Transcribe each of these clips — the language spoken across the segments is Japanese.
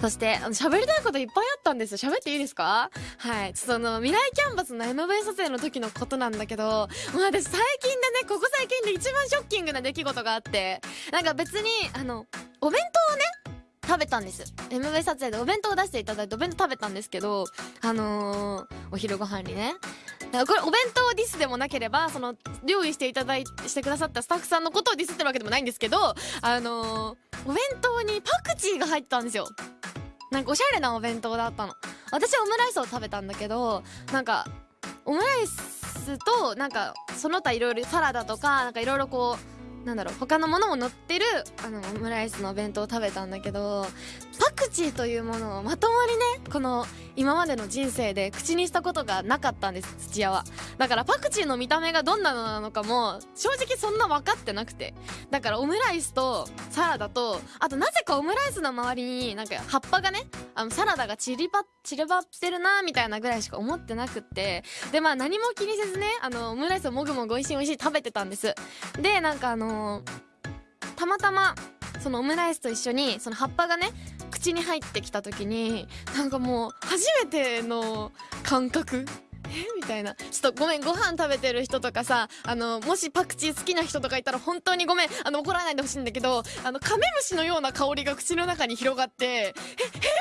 そして、あの、喋りたいこといっぱいあったんですよ。喋っていいですか？はい。ちょっとあの、未来キャンバスの MV 撮影の時のことなんだけど、もう私最近でね、ここ最近で一番ショッキングな出来事があって、なんか別に、あの、お弁当をね、食べたんです。MV 撮影でお弁当を出していただいてお弁当食べたんですけど、あのー、お昼ご飯にね。これお弁当ディスでもなければ、その、料理していただいしてくださったスタッフさんのことをディスってるわけでもないんですけど、あのー、お弁当にパクチーが入ったんですよ。なんかおしゃれなお弁当だったの。私はオムライスを食べたんだけど、なんか、オムライスと、なんか、その他いろいろサラダとか、なんかいろいろこう、なんだろう、他のものも乗ってる、あの、オムライスのお弁当を食べたんだけど、パクチーというものをまともにね、この、今までの人生で口にしたことがなかったんです、土屋は。だからパクチーの見た目がどんなのなのかも、正直そんな分かってなくて。だからオムライスと、サラダと、あとなぜかオムライスの周りになんか葉っぱがね、あの、サラダが散りば、散ればってるなみたいなぐらいしか思ってなくって。で、まあ何も気にせずね、あの、オムライスをもぐもぐ美味しい美味しい食べてたんです。で、なんかあのたまたま、そのオムライスと一緒に、その葉っぱがね、口に入ってきた時に、なんかもう、初めての感覚 みたいな。ちょっとごめん、ご飯食べてる人とかさ、あの、もしパクチー好きな人とかいたら本当にごめん、あの、怒らないでほしいんだけど、あの、カメムシのような香りが口の中に広がって、え、え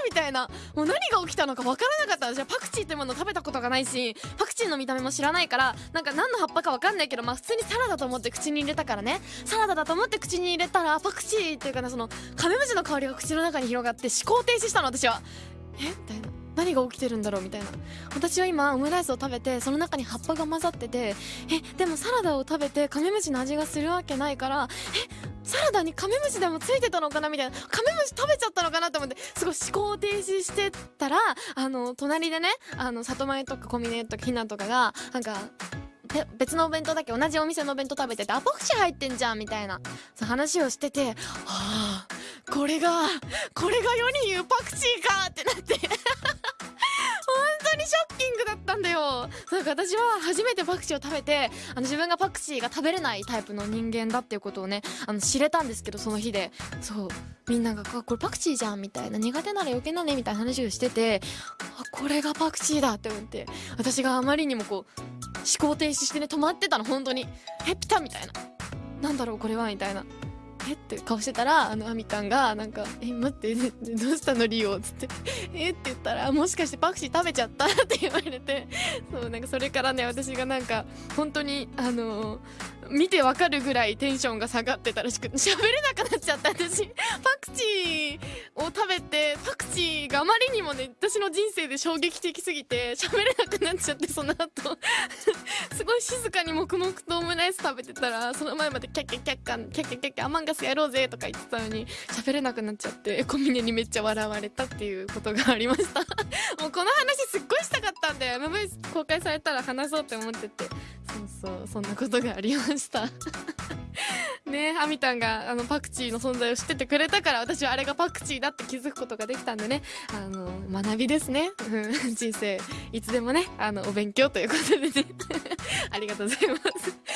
みたいな。もう何が起きたのかわからなかった。私はパクチーってもの食べたことがないし、パクチーの見た目も知らないから、なんか何の葉っぱかわかんないけど、まあ普通にサラダと思って口に入れたからね。サラダだと思って口に入れたら、パクチーっていうかね、その、カメムシの香りが口の中に広がって思考停止したの、私は。えみたいな。何が起きてるんだろうみたいな。私は今、オムライスを食べて、その中に葉っぱが混ざってて、え、でもサラダを食べてカメムシの味がするわけないから、え、サラダにカメムシでもついてたのかなみたいな。カメムシ食べちゃったのかなと思って、すごい思考停止してたら、あの、隣でね、あの、里前とか小峰とかひなとかが、なんか、別のお弁当だけ？同じお店のお弁当食べてて、あ、パクチー入ってんじゃんみたいな、そう話をしてて、はあ、これが、これが世に言うパクチーかってなって。か私は初めてパクチーを食べて、あの自分がパクチーが食べれないタイプの人間だっていうことをね、あの知れたんですけど、その日で。そう。みんなが、これパクチーじゃんみたいな、苦手なら余計なねみたいな話をしてて、あ、これがパクチーだって思って、私があまりにもこう、思考停止してね、止まってたの、本当に。え、ピタみたいな。なんだろう、これはみたいな。えっ？て顔してたら、あの、アミタンが、なんか、え、待って、どうしたのリオつって、え？って言ったら、もしかしてパクチー食べちゃった？って言われて、そう、なんかそれからね、私がなんか、本当に、あの見てわかるぐらいテンションが下がってたらしく、喋れなくなっちゃった、私。パクチーを食べて、パクチーがあまりにもね、私の人生で衝撃的すぎて、喋れなくなっちゃって、その後。すごい静かに黙々とオムライス食べてたら、その前までキャッキャッキャッカン、キャッキャッキャッキャアマンガスやろうぜとか言ってたのに、喋れなくなっちゃって、小峰にめっちゃ笑われたっていうことがありました。もうこの話すっごいしたかったんだよ。MV 公開されたら話そうって思ってて。そうそう、そんなことがありました。ねアミタンがあのパクチーの存在を知っててくれたから私はあれがパクチーだって気づくことができたんでね。あの学びですね。人生いつでもねあのお勉強ということでね。ありがとうございます。